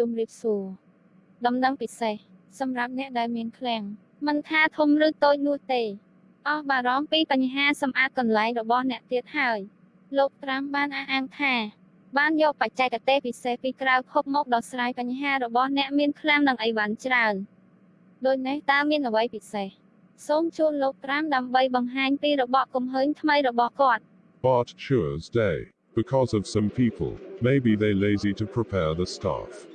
ជំរាបសួរដំណឹងពិសេសសម្រាប់អ្នកដែលមានឃ្លាំងមិនថាធំឬតូចនោះទេអស់បារម្ភពីបញ្ហាសម្អាតកន្លែងរបស់អ្នកទៀតហើយលោកត្រាំបានអះអាងថា បានយកបច្ចេកទេសពិសេសពីក្រៅភពមកដោះស្រាយបញ្ហារបស់អ្នកមានឃ្លាំងនិងអីវ៉ាន់ច្រើនដូចនេះតើមានអ្វីពិសេសសូមជួលលោកត្រាំដើម្បីបង្ហាញពីរបបកំហើញថ្មីរបស់គាត់ Bart Schure's day. Because of some people, maybe they lazy to prepare the stuff.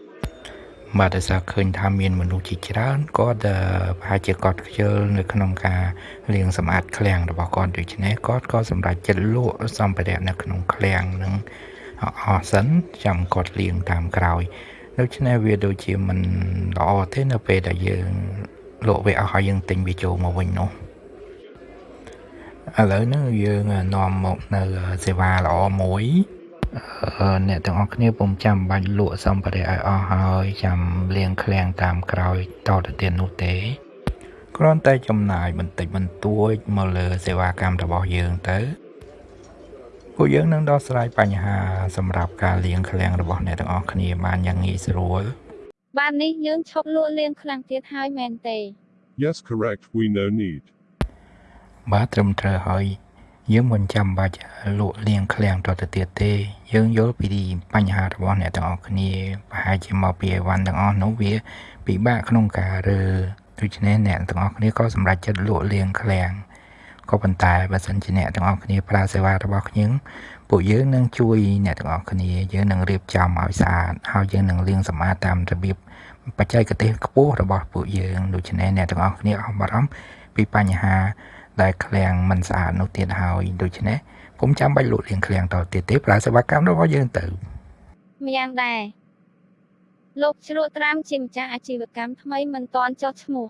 បាទដោយសារឃើញថាមានមនុស្សជាច្រើនគាត់អឺប្រហែលជាគាត់ខ្ជិលនៅក្នុងការលាងសម្អាតឃ្លាំងរបស់គាត់ដូច្នេះគាត់ក៏សម្រេចចិត្តលក់សម្ភារៈនៅក្នុងឃ្លាំងនឹងអស់សិនចាំគាត់លាងតាមក្រោយដូច្នេះវាដូចជាមិនល្អទេនៅពេលដែលយើងលក់វាអស់ហើយយើងទិញវាចូលមកវិញនោះឥឡូវហ្នឹងយើងនាំមកនៅសេវាល្អមួយ អឺអ្នកទាំងអស់គ្នាពុំចាំបាច់លក់សម្ភារៈឲ្យអស់ហើយចាំលាងឃ្លាំងតាមក្រោយតទៅទៀតនោះទេគ្រាន់តែចំណាយបន្តិចបន្តួចមកលើសេវាកម្មរបស់យើងទៅពួកយើងនឹងដោះស្រាយបញ្ហាសម្រាប់ការលាងឃ្លាំងរបស់អ្នកទាំងអស់គ្នាបានយ៉ាងងាយស្រួលបាននេះយើងឈប់លក់លាងខ្លាំងទៀតហើយមែនទេ Yes, correct, we no need. បាទត្រឹមត្រូវហើយ យើងមិនចាំបាច់លក់លៀងឃ្លាំងតទៅទៀតទេយើងយល់ពីបញ្ហារបស់អ្នកទាំងអស់គ្នាប្រហែលជាមកពីអីវ៉ាន់ទាំងអស់នោះវាពិបាកក្នុងការរើដូច្នេះអ្នកទាំងអស់គ្នាក៏សម្រេចចិត្តលក់លៀងឃ្លាំងក៏ប៉ុន្តែបើសិនជាអ្នកទាំងអស់គ្នាប្រើសេវារបស់ខ្ញុំពួកយើងនឹងជួយអ្នកទាំងអស់គ្នាយើងនឹងរៀបចំឲ្យស្អាតហើយយើងនឹងលាងសម្អាតតាមរបៀបបច្ចេកទេសខ្ពស់របស់ពួកយើងដូច្នេះអ្នកទាំងអស់គ្នាអស់បារម្ភពីបញ្ហា ដែលឃ្លាំងមិនស្អាតនោះទៀតហើយដូច្នេះពុំចាំបាច់លក់លាងឃ្លាំងតទៀតទេប្រើសេវាកម្មរបស់យើងទៅម្យ៉ាងដែរលោកជ្រក់ត្រាំជាម្ចាស់អាជីវកម្មថ្មីមិនទាន់ចុះឈ្មោះ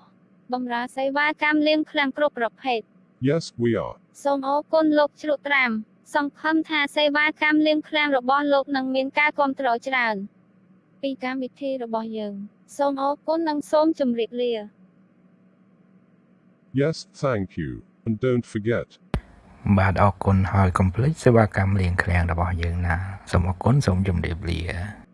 បម្រើសេវាកម្មលាងឃ្លាំងគ្រប់ប្រភេទ Yes, we are. សូមអរគុណលោកជ្រក់ត្រាំសង្ឃឹមថាសេវាកម្មលាងឃ្លាំងរបស់លោកនឹងមានការគាំទ្រច្រើន ពីកម្មវិធីរបស់យើង សូមអរគុណនិងសូមជម្រាបលា Yes, thank you. And don't forget, បាទអរគុណហើយកុំភ្លេចសេវាកម្មលាងឃ្លាំងរបស់យើងណាសូមអរគុណសូមជម្រាបលា